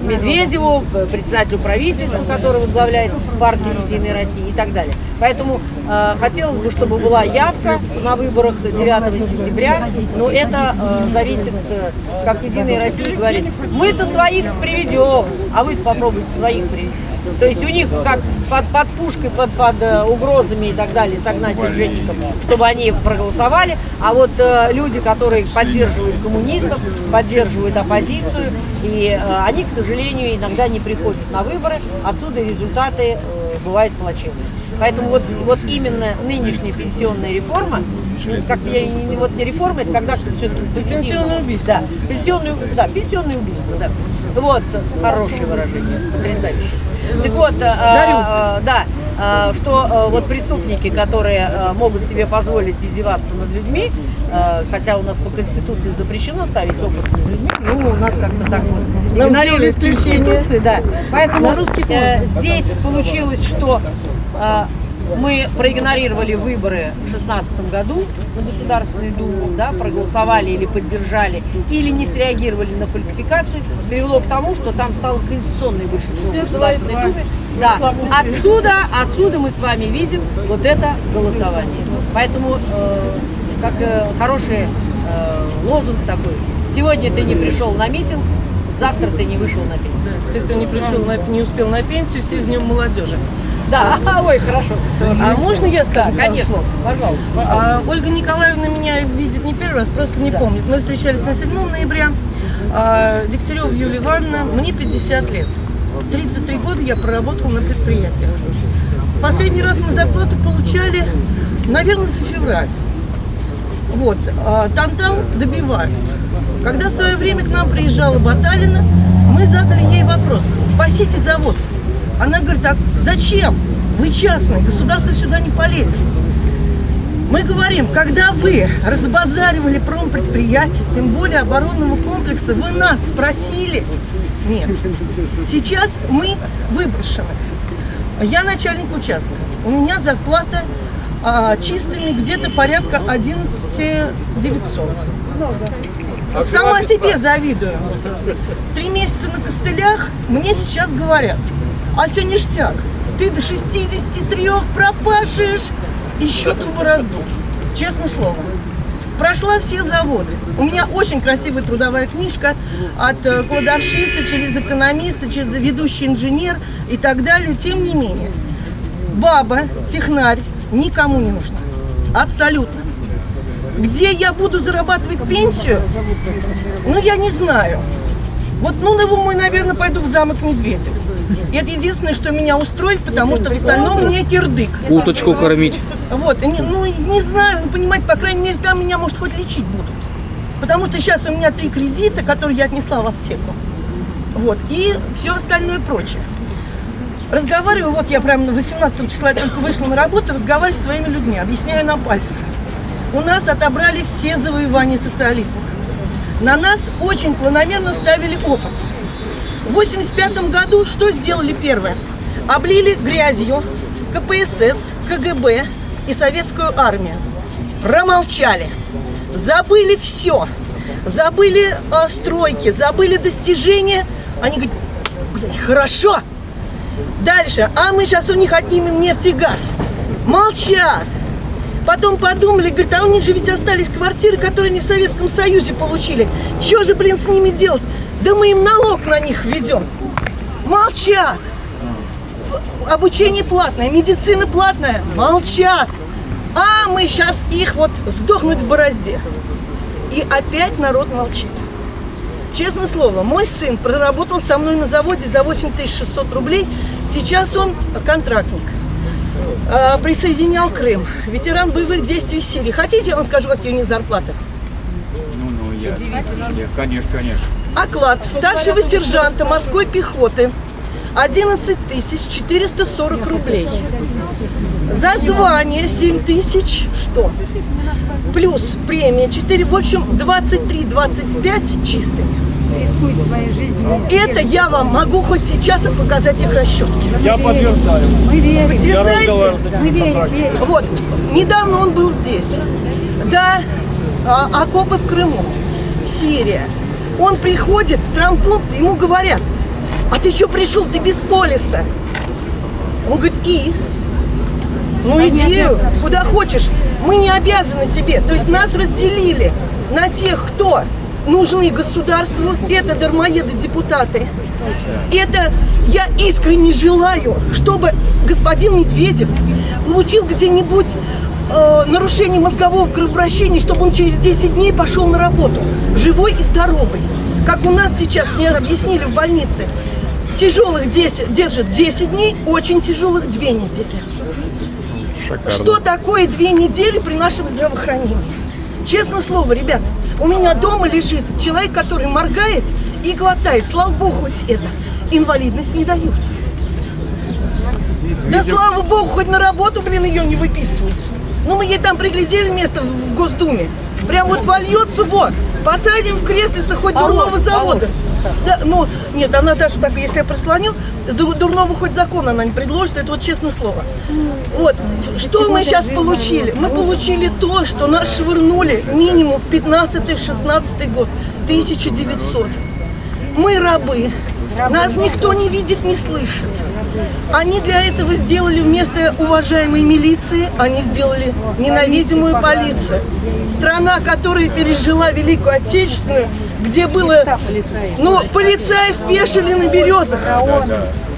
Медведеву, председателю правительства, который возглавляет партию «Единая Россия» и так далее. Поэтому э, хотелось бы, чтобы была явка на выборах 9 сентября, но это э, зависит, э, как «Единая Россия» говорит, мы-то своих приведем, а вы попробуйте своих привести. То есть у них как под, под пушкой, под, под э, угрозами и так далее согнать бюджетников, чтобы они проголосовали. А вот э, люди, которые поддерживают коммунистов, поддерживают оппозицию, и э, они, к сожалению, иногда не приходят на выборы, отсюда результаты э, бывают плачевные. Поэтому вот, вот именно нынешняя пенсионная реформа, ну, как я не, вот не реформа, это когда все позитивно. Пенсионное убийство. Да, пенсионное, да, пенсионное убийство, да. Вот, хорошее выражение, потрясающее. Так вот, а, а, да, а, что вот преступники, которые могут себе позволить издеваться над людьми, хотя у нас по Конституции запрещено ставить опытными людьми, ну, у нас как-то так вот Нам сделали исключение. Конституцию, да. Поэтому На русский э, здесь получилось, что мы проигнорировали выборы в 2016 году на Государственную Думу, да, проголосовали или поддержали, или не среагировали на фальсификацию, привело к тому, что там стало конституционное большинство в Государственной Думе. Да, отсюда, отсюда мы с вами видим вот это голосование. Поэтому, э, как э, хороший э, лозунг такой, сегодня ты не пришел на митинг, завтра ты не вышел на пенсию. Все, кто не пришел, на- не успел на пенсию, все с днем молодежи. Да, ой, хорошо. А можно я скажу Да, конечно, слов? пожалуйста. А, Ольга Николаевна меня видит не первый раз, просто не помнит. Мы встречались на 7 ноября. А, Дегтярева Юлия Ивановна, мне 50 лет. 33 года я проработала на предприятиях. Последний раз мы зарплату получали, наверное, за февраль. Вот, а, Тантал добивают. Когда в свое время к нам приезжала Баталина, мы задали ей вопрос, спасите завод. Она говорит, а зачем? Вы частный, государство сюда не полезет. Мы говорим, когда вы разбазаривали промпредприятие, тем более оборонного комплекса, вы нас спросили? Нет. Сейчас мы выброшены. Я начальник участка. У меня зарплата а, чистыми где-то порядка 11 900. Сама себе завидую. Три месяца на костылях мне сейчас говорят, а все ништяк, ты до 63 пропашешь и счету борозду. Честное слово. Прошла все заводы. У меня очень красивая трудовая книжка от э, кладовщицы, через экономиста, через ведущий инженер и так далее. Тем не менее, баба, технарь никому не нужна. Абсолютно. Где я буду зарабатывать пенсию, ну, я не знаю. Вот, ну, на мой, наверное, пойду в замок Медведев. И это единственное, что меня устроит, потому что в остальном мне кирдык. Уточку кормить. Вот, не- ну, не знаю, ну, понимаете, по крайней мере, там меня, может, хоть лечить будут. Потому что сейчас у меня три кредита, которые я отнесла в аптеку. Вот, и все остальное прочее. Разговариваю, вот я прям 18 числа только вышла на работу, разговариваю со своими людьми, объясняю на пальцах. У нас отобрали все завоевания социализма. На нас очень планомерно ставили опыт. В 85 году что сделали первое? Облили грязью КПСС, КГБ и советскую армию. Промолчали. Забыли все. Забыли э, стройки, забыли достижения. Они говорят, хорошо. Дальше, а мы сейчас у них отнимем нефть и газ. Молчат. Потом подумали, говорят, а у них же ведь остались квартиры, которые они в Советском Союзе получили. Чего же, блин, с ними делать? Да мы им налог на них введем. Молчат. Обучение платное, медицина платная. Молчат. А мы сейчас их вот сдохнуть в борозде. И опять народ молчит. Честное слово, мой сын проработал со мной на заводе за 8600 рублей. Сейчас он контрактник. А, Присоединял Крым. Ветеран боевых действий Сирии. Хотите, я вам скажу, какие у них зарплаты? Ну, ну, я. Нет, конечно, конечно. Оклад старшего сержанта морской пехоты 11 440 рублей. За звание 7100. Плюс премия 4, в общем, 23-25 чистыми. Это я вам могу хоть сейчас и показать их расчетки. Я подтверждаю. Вы Я знаете, вот, недавно он был здесь. Да, а, окопы в Крыму, Сирия. Он приходит в травмпункт, ему говорят, а ты что пришел, ты без полиса? Он говорит, и? Ну иди, куда хочешь. Мы не обязаны тебе. То есть нас разделили на тех, кто нужны государству. Это дармоеды-депутаты. Это я искренне желаю, чтобы господин Медведев получил где-нибудь э, нарушение мозгового кровообращения, чтобы он через 10 дней пошел на работу, живой и здоровый. Как у нас сейчас, мне объяснили в больнице, тяжелых 10, держат 10 дней, очень тяжелых 2 недели. Шикарно. Что такое две недели при нашем здравоохранении? Честное слово, ребят, у меня дома лежит человек, который моргает и глотает. Слава богу, хоть это. Инвалидность не дают. Да слава богу, хоть на работу, блин, ее не выписывают. Ну, мы ей там приглядели место в Госдуме. Прям вот вольется, вот. Посадим в креслице хоть дурного завода. Да, ну, нет, она даже так, если я прислоню, ду- дурного хоть закон она не предложит, это вот честное слово. Вот, что мы сейчас получили? Мы получили то, что нас швырнули минимум в 15-16 год, 1900. Мы рабы, нас никто не видит, не слышит. Они для этого сделали вместо уважаемой милиции, они сделали ненавидимую полицию. Страна, которая пережила Великую Отечественную, где было, ну, полицаев вешали на березах.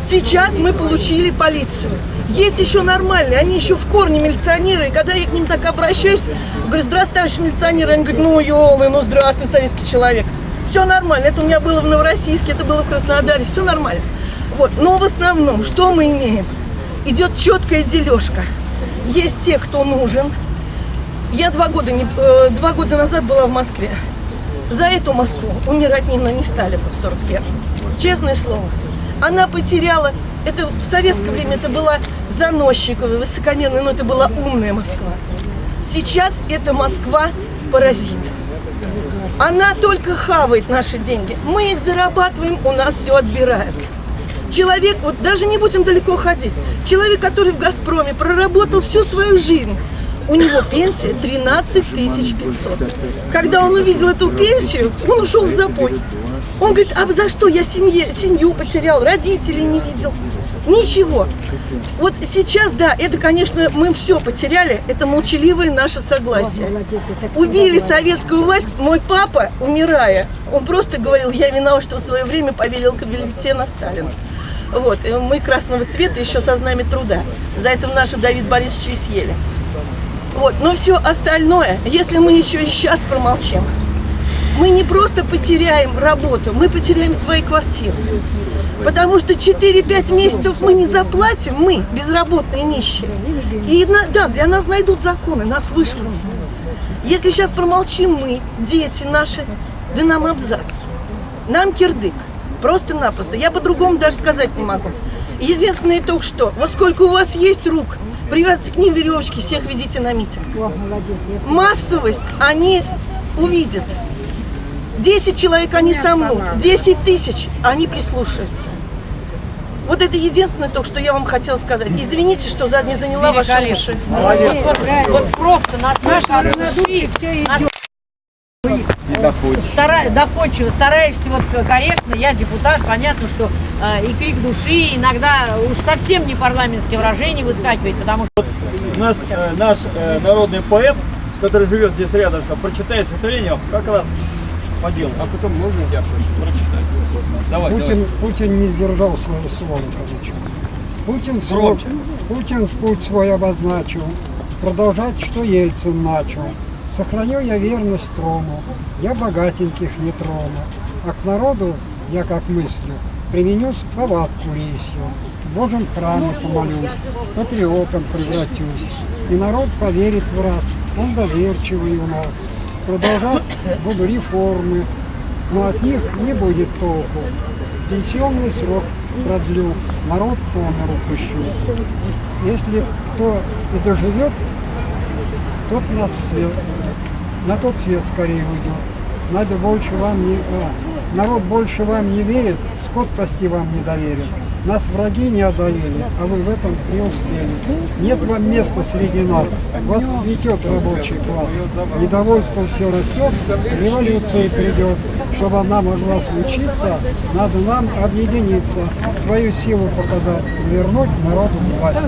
Сейчас мы получили полицию. Есть еще нормальные, они еще в корне милиционеры. И когда я к ним так обращаюсь, говорю, здравствуйте, товарищ милиционер. Они говорят, ну, елы, ну, здравствуй, советский человек. Все нормально. Это у меня было в Новороссийске, это было в Краснодаре. Все нормально. Вот. Но в основном, что мы имеем? Идет четкая дележка. Есть те, кто нужен. Я два года, не, э, два года назад была в Москве. За эту Москву умирать не, не стали бы в 41-м. Честное слово. Она потеряла, это в советское время это была заносчиковая, высокомерная, но это была умная Москва. Сейчас это Москва паразит. Она только хавает наши деньги. Мы их зарабатываем, у нас все отбирают. Человек, вот даже не будем далеко ходить, человек, который в «Газпроме» проработал всю свою жизнь, у него пенсия 13 500. Когда он увидел эту пенсию, он ушел в запой. Он говорит, а за что я семье, семью потерял, родителей не видел? Ничего. Вот сейчас, да, это, конечно, мы все потеряли, это молчаливое наше согласие. Убили советскую власть, мой папа, умирая, он просто говорил, я виноват, что в свое время поверил кабинете на Сталина. Вот, и мы красного цвета еще со знамя труда. За это наши Давид Борисович и съели. Вот, но все остальное, если мы еще и сейчас промолчим, мы не просто потеряем работу, мы потеряем свои квартиры. Потому что 4-5 месяцев мы не заплатим, мы, безработные нищие. И да, для нас найдут законы, нас вышвырнут. Если сейчас промолчим мы, дети наши, да нам абзац. Нам кирдык. Просто-напросто. Я по-другому даже сказать не могу. Единственное только что, вот сколько у вас есть рук, привязывайте к ним веревочки, всех ведите на митинг. Массовость они увидят. 10 человек они сомнут, 10 тысяч они прислушаются. Вот это единственное только, что я вам хотела сказать. Извините, что не заняла ваши уши. Вот, вот, просто настолько от души, Стара, доходчиво, стараешься вот корректно, я депутат, понятно, что э, и крик души иногда уж совсем не парламентские выражения выскакивает, потому что У нас э, наш э, народный поэт, который живет здесь рядом, прочитает стихотворение как раз по делу. А потом можно я прочитать? Давай, Путин, Путин не сдержал свое слово, короче. Путин, свой, Громче. Путин путь свой обозначил, продолжать, что Ельцин начал. Сохраню я верность трону, я богатеньких не трону, а к народу я, как мыслю, применю повадку лисью. В Божьем помолюсь, патриотом превратюсь, и народ поверит в раз, он доверчивый у нас. Продолжать буду реформы, но от них не будет толку. Пенсионный срок продлю, народ по пущу. Если кто и доживет, тот на, свет, на тот свет скорее уйдет. Надо больше вам не... а, народ больше вам не верит, скот пасти вам не доверит. Нас враги не одолели, а вы в этом преуспели. Нет вам места среди нас, вас светет рабочий класс. Недовольство все растет, революция придет. Чтобы она могла случиться, надо нам объединиться, свою силу показать, вернуть народу власть.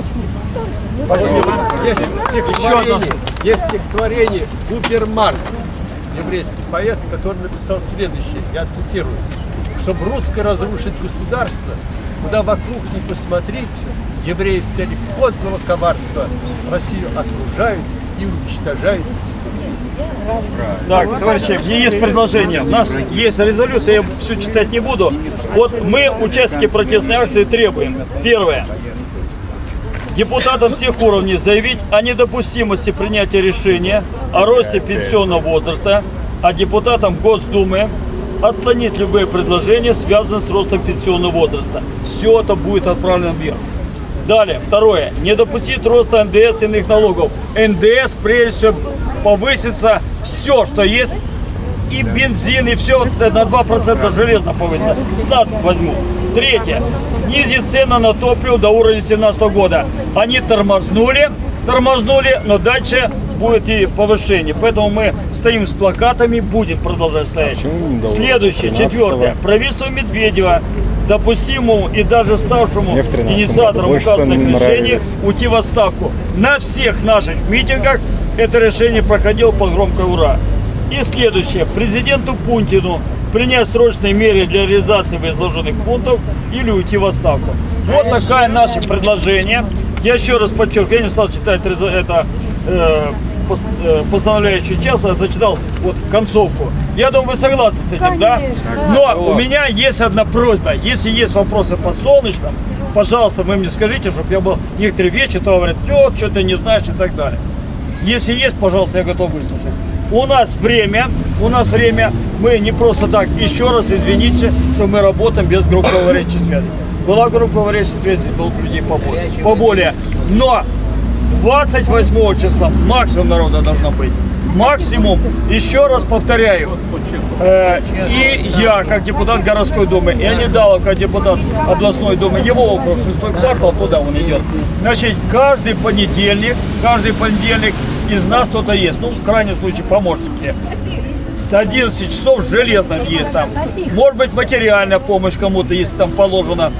Есть стихотворение, есть стихотворение Губерман, еврейский поэт, который написал следующее, я цитирую. Чтобы русско разрушить государство, куда вокруг не посмотреть, евреи в целях подлого коварства Россию окружают и уничтожают Так, товарищи, мне есть предложение. У нас есть резолюция, я всю читать не буду. Вот мы, участники протестной акции, требуем. Первое. Депутатам всех уровней заявить о недопустимости принятия решения о росте пенсионного возраста, а депутатам Госдумы отклонить любые предложения, связанные с ростом пенсионного возраста. Все это будет отправлено вверх. Далее, второе. Не допустить роста НДС и иных налогов. НДС, прежде всего, повысится все, что есть. И бензин, и все на 2% железно повысится. С нас возьмут. Третье. Снизить цены на топливо до уровня 2017 года. Они тормознули, тормознули, но дальше будет и повышение. Поэтому мы стоим с плакатами, будем продолжать стоять. Следующее, четвертое. Правительство Медведева допустимому и даже ставшему Мне в 13 инициатором году больше указанных решений уйти в отставку. На всех наших митингах это решение проходило под громкое «Ура». И следующее. Президенту Путину принять срочные меры для реализации изложенных пунктов или уйти в отставку. Вот такое наше предложение. Я еще раз подчеркиваю, я не стал читать это э, э, постановляющий час, а зачитал вот концовку. Я думаю, вы согласны с этим, да? Но у меня есть одна просьба. Если есть вопросы по солнечным, пожалуйста, вы мне скажите, чтобы я был некоторые вещи, то говорят, что ты не знаешь и так далее. Если есть, пожалуйста, я готов выслушать. У нас время, у нас время, мы не просто так, еще раз извините, что мы работаем без групповой речи связи. Была групповая речи связи, было людей поболее. поболее. Но 28 числа максимум народа должно быть. Максимум. Еще раз повторяю. Э, и я, как депутат городской думы, и Анидалов, как депутат областной думы, его округ, шестой квартал, туда он идет. Значит, каждый понедельник, каждый понедельник из нас кто-то есть. Ну, в крайнем случае, помощники. С 11 часов железно есть там. Может быть, материальная помощь кому-то, если там положено.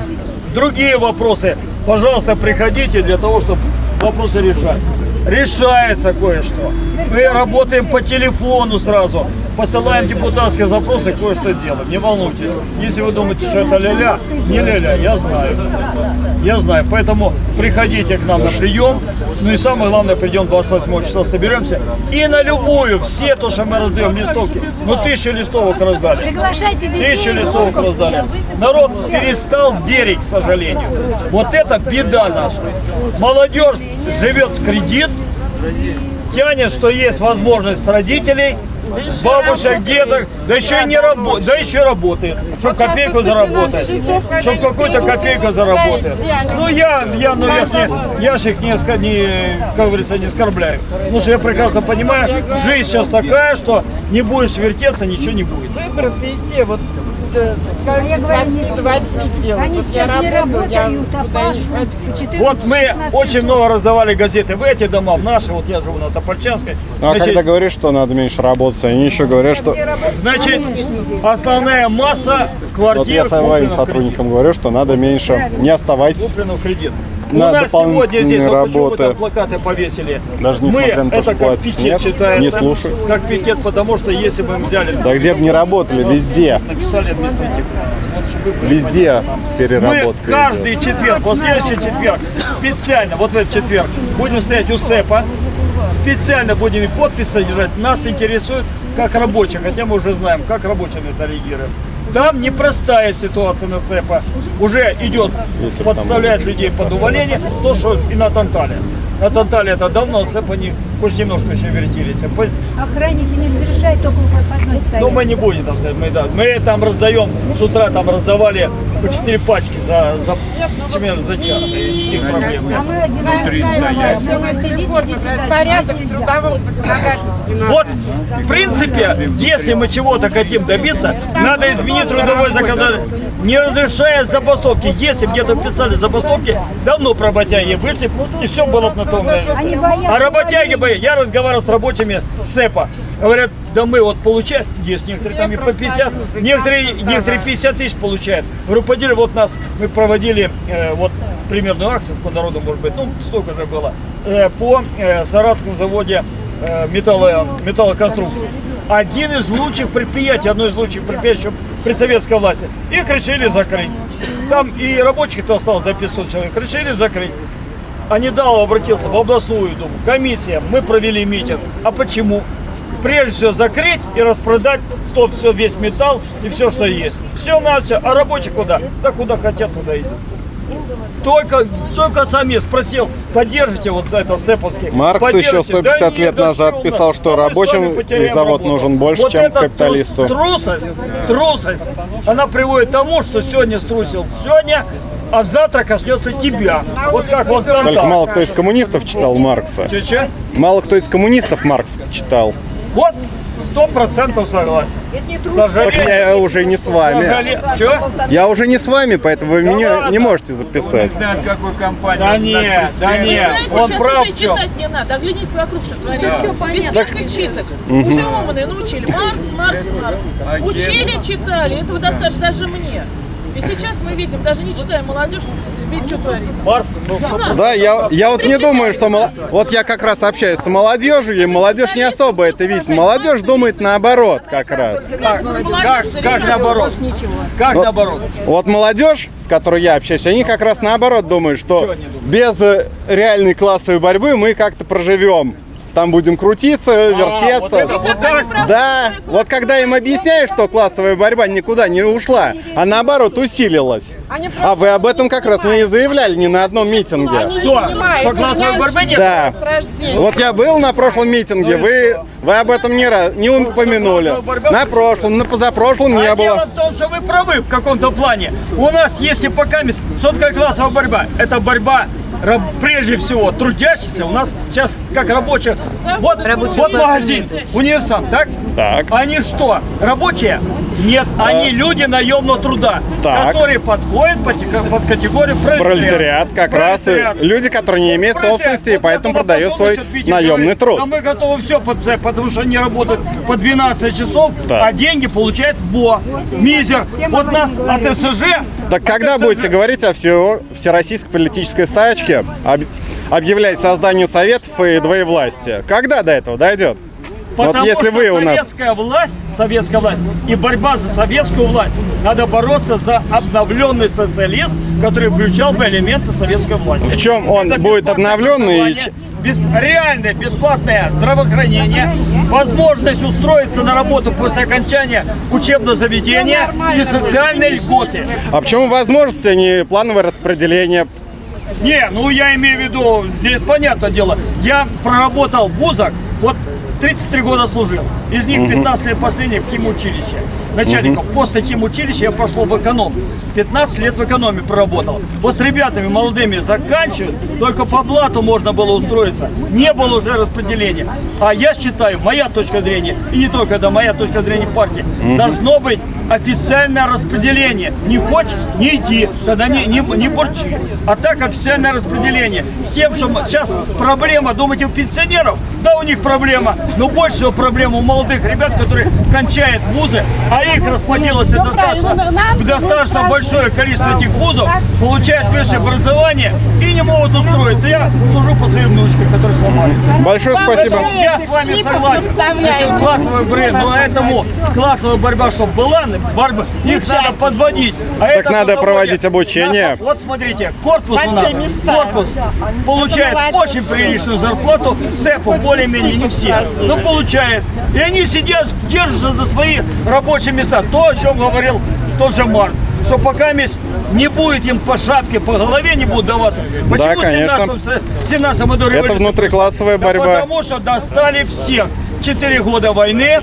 Другие вопросы, пожалуйста, приходите для того, чтобы вопросы решать. Решается кое-что. Мы работаем по телефону сразу, посылаем депутатские запросы, кое-что делаем. Не волнуйтесь. Если вы думаете, что это ля-ля, не ля-ля, я знаю. Я знаю. Поэтому приходите к нам на прием. Ну и самое главное, придем 28 числа, соберемся. И на любую, все то, что мы раздаем листовки. Ну, тысячу листовок раздали. Приглашайте детей. Тысячу листовок раздали. Народ перестал верить, к сожалению. Вот это беда наша. Молодежь живет в кредит, тянет, что есть возможность с родителей, бабушек, дедок, да еще и не работает, да еще работает, чтобы копейку заработать, чтобы какую-то копейку заработать. Ну я, я ну, я, не, я ж их не, не, как говорится, не оскорбляю. Потому что я прекрасно понимаю, жизнь сейчас такая, что не будешь вертеться, ничего не будет. выборы идти, вот А я с говорю, 8 не- до 8 делать. Они Вот я сейчас не работаю, я работают, а куда пашут не по 14 Вот мы 16 очень много раздавали газеты в эти дома, в наши, вот я живу на Топольчанской. Ну, а Значит, когда говоришь, что надо меньше работать, они еще говорят, что... Значит, основная масса Вот квартир я своим сотрудникам говорю, что надо меньше. Не оставайтесь. Куплено в кредит. На У нас сегодня здесь, вот почему мы работы. там плакаты повесили. Даже мы, несмотря на то, это что как пикет Нет, считается. не слушай. Как пикет, потому что если бы мы взяли... Да где бы не работали, везде. Написали вы- Везде Мы переработка каждый идет. четверг, вот следующий четверг, специально, вот в этот четверг, будем стоять у СЭПа, специально будем и подпись содержать. Нас интересует как рабочих, хотя мы уже знаем, как рабочие на это реагируют. Там непростая ситуация на СЭПа. Уже идет, Если бы подставляет людей под увольнение, то, что и на Тантале. На Тантале это давно, СЭП они хоть немножко еще вертились. По- Охранники не разрешают только у подходной стоять. ну, мы не будем там стоять, мы, да, мы там раздаем, с утра там раздавали по 4 пачки за, за, примерно за час, и никаких проблем нет. А мы один Внутри стоять. Порядок в трудовом законодательстве. Вот, в принципе, если мы чего-то хотим добиться, надо изменить трудовой законодательство. Не разрешая забастовки. Если где-то писали забастовки, давно про работяги вышли, и все было бы на том. месте. Они боятся А работяги, бы, я разговаривал с рабочими СЭПа, говорят, да мы вот получаем, есть некоторые там и по 50, некоторые, некоторые 50 тысяч получают. Говорю, поделили, вот нас, мы проводили э, вот примерную акцию, по народу может быть, ну столько же было, э, по э, Саратовском заводе э, металло, металлоконструкций. Один из лучших предприятий, одно из лучших предприятий еще при советской власти. Их решили закрыть. Там и рабочих-то осталось до 500 человек. Решили закрыть. А недавно обратился в областную думу. Комиссия, мы провели митинг. А почему? Прежде всего закрыть и распродать тот все, весь металл и все, что есть. Все на все. А рабочие куда? Да куда хотят, туда идут. Только, только сам я спросил, поддержите вот за это Сэповский. Маркс еще Поддержите. 150 Да лет назад писал, что рабочим завод работу. нужен больше, вот чем эта трус- капиталисту. Трусость, трусость, она приводит к тому, что сегодня струсил сегодня, а завтра коснется тебя. Вот как вот там. Только мало кто из коммунистов читал Маркса. Че-че? Мало кто из коммунистов Маркса читал. Вот, сто процентов согласен. Так Сожалею. я уже не с вами. Сожалею. Чё? Я уже не с вами, поэтому вы Да меня ладно. не можете Не записать. знает, какой компании. Да он нет, да нет, он сейчас прав уже читать не надо, оглянись вокруг, что творится. Все Без понятно. всяких читок. Уже умные научили. Маркс, Маркс, Маркс. Учили, читали, этого достаточно даже мне. И сейчас мы видим, даже не читая молодежь, видит, что творится. Марс, ну, Да. Да, я, я вот не думаю, что... мол- Вот я как раз общаюсь с молодежью, и молодежь не особо это видит. Молодежь думает наоборот как раз. как, как, как наоборот? Как Вот. наоборот? Вот молодежь, с которой я общаюсь, они как раз наоборот думают, что без э, реальной классовой борьбы мы как-то проживем. Там будем крутиться, А, вертеться. вот это, вот так? Да, вот когда им объясняешь, что классовая борьба никуда не ушла, а наоборот усилилась. А вы об этом как раз не заявляли ни на одном митинге. Что? Что классовой борьбы нет? Да. Вот я был на прошлом митинге, вы, вы об этом не, не упомянули. На прошлом, на позапрошлом не а дело было. в том, что вы правы в каком-то плане. У нас есть и пока что такое классовая борьба? Это борьба раб- прежде всего трудящихся, у нас сейчас как рабочих, вот, вот магазин, универсам, так? Так. Они что, рабочие? Нет, они люди наемного труда, Так. которые подходят под, под категорию пролетариат. Пролетариат как раз и Пролетариат. люди, которые не имеют Пролетариат. собственности и поэтому это продают свой наемный труд. Да мы готовы все подписать, потому что они работают по 12 часов, Так. а деньги получают во. Мизер. Вот нас от СЖ... Так когда от будете СЖ говорить о всё- всероссийской политической стачке, об- объявлять создание советов и двоевластия? Когда до этого дойдет? Вот Потому если что вы у нас... советская власть, советская власть и борьба за советскую власть, надо бороться за обновленный социализм, который включал бы элементы советской власти. В чем он Это будет обновленный и бес- реальное бесплатное здравоохранение, возможность устроиться на работу после окончания учебного заведения и социальные льготы. А почему возможности, а не плановое распределение? Не, ну я имею в виду, здесь понятное дело, я проработал в вузах, вот 33 года служил, из них 15 лет последних в химучилище начальником. После химучилища я пошел в эконом. 15 лет в экономе проработал. Вот с ребятами молодыми заканчивают, только по блату можно было устроиться. Не было уже распределения. А я считаю, моя точка зрения, и не только, да, моя точка зрения партии, должно быть официальное распределение. Не хочешь, не иди, тогда не, не, не бурчи. А так официальное распределение. С тем, что сейчас проблема, думаете, у пенсионеров? Да, у них проблема. Но больше всего проблема у молодых ребят, которые кончают вузы, а их расплодилось достаточно, достаточно большое количество этих вузов, получают высшее образование и не могут устроиться. Я сужу по своей внучке, которая в Самаре. Большое спасибо. Я с вами согласен. Насчет классовой борьбы, но этому классовая борьба, чтобы была, борьба, их надо подводить. А Так это надо проводить обучение. нас- Вот смотрите, корпус у нас, корпус получает очень приличную зарплату, СЭПу более-менее не все, но получает. И они сидят, держатся за свои рабочие места. То, о чем говорил тот же Марс что пока не будет им по шапке, по голове не будут даваться. Почему в конечно. 17 в 17 году Это внутриклассовая да борьба. потому что достали всех. Четыре года войны,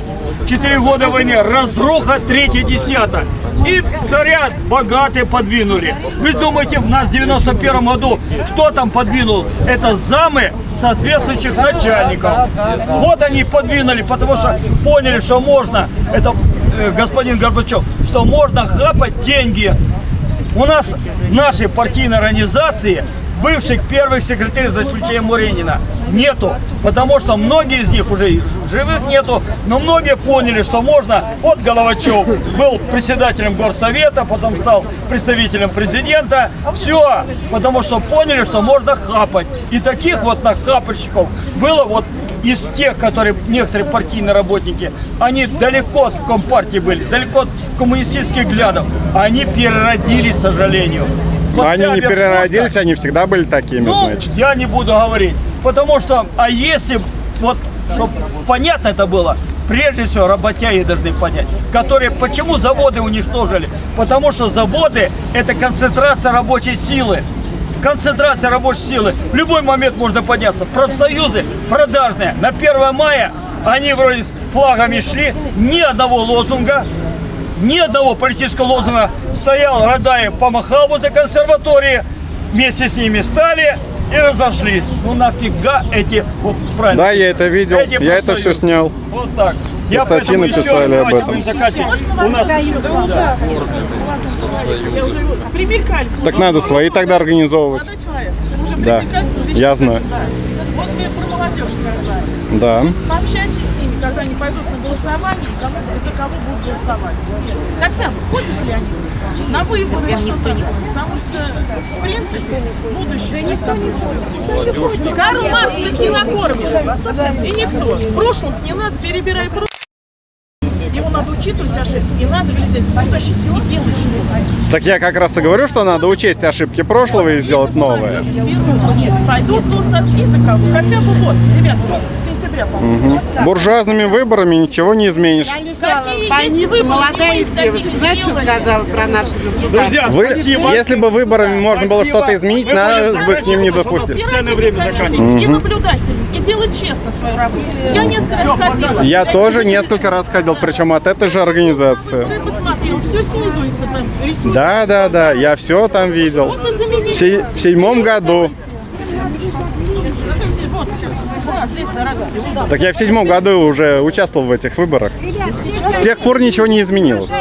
четыре года войны, разруха, третье десятое. И царя богатые подвинули. Вы думаете, в нас в 91 году кто там подвинул? Это замы соответствующих начальников. Вот они подвинули, потому что поняли, что можно, это господин Горбачев, что можно хапать деньги у нас в нашей партийной организации бывших первых секретарей, за исключением Муренина, нету. Потому что многие из них уже живых нету, но многие поняли, что можно. Вот Головачев был председателем горсовета, потом стал представителем президента. Все, потому что поняли, что можно хапать. И таких вот нахапальщиков было вот из тех, которые некоторые партийные работники, они далеко от компартии были, далеко от коммунистических взглядов. Они переродились, к сожалению. Вот Но они не переродились, они всегда были такими, ну, значит. я не буду говорить. Потому что, а если, вот, чтобы понятно это было, прежде всего работяги должны понять, которые, почему заводы уничтожили? Потому что заводы – это концентрация рабочей силы. Концентрация рабочей силы. В любой момент можно подняться. Профсоюзы продажные. На 1 мая они вроде с флагами шли, ни одного лозунга, ни одного политического лозунга стоял Радаев, помахал возле консерватории, вместе с ними стали и разошлись. Ну нафига эти, вот правильно. Да, я это видел, эти я это все профсоюзы. снял. Вот так. Я статьи поэтому еще- написали об этом. У нас. Так надо свои тогда организовывать. Да, вещи я знаю. да. Вот вы про молодежь сказали. Да. Пообщайтесь с ними, когда они пойдут на голосование, кому, за кого будут голосовать. Хотя бы, ходят ли они на выборы, что. Потому что, в принципе, будущее. Да никто не Карл Маркс их не накормит. И никто. В прошлом не надо, перебирай прошлое. Надо учитывать ошибки, и надо глядеть в будущее и делать что-то. Так я как раз и говорю, что надо учесть ошибки прошлого и сделать очередь пойдут голосовать и за кого. Хотя бы вот, 9 Мгм. Буржуазными выборами ничего не изменишь. Больница, молодая девушка, знаете, что сказала про наше государство? Друзья, Вы, спасибо. если бы выборами можно было что-то изменить, нас бы к ним не допустили. Ценное время заканчивается. И делать честно свою работу. Я несколько раз ходила. Я тоже несколько раз ходил, причем от этой же организации. Я. Да, да, да, я все там видел. В в седьмом году У нас здесь Саратовский выбор. Так я в седьмом году уже участвовал в этих выборах. С тех пор ничего не изменилось.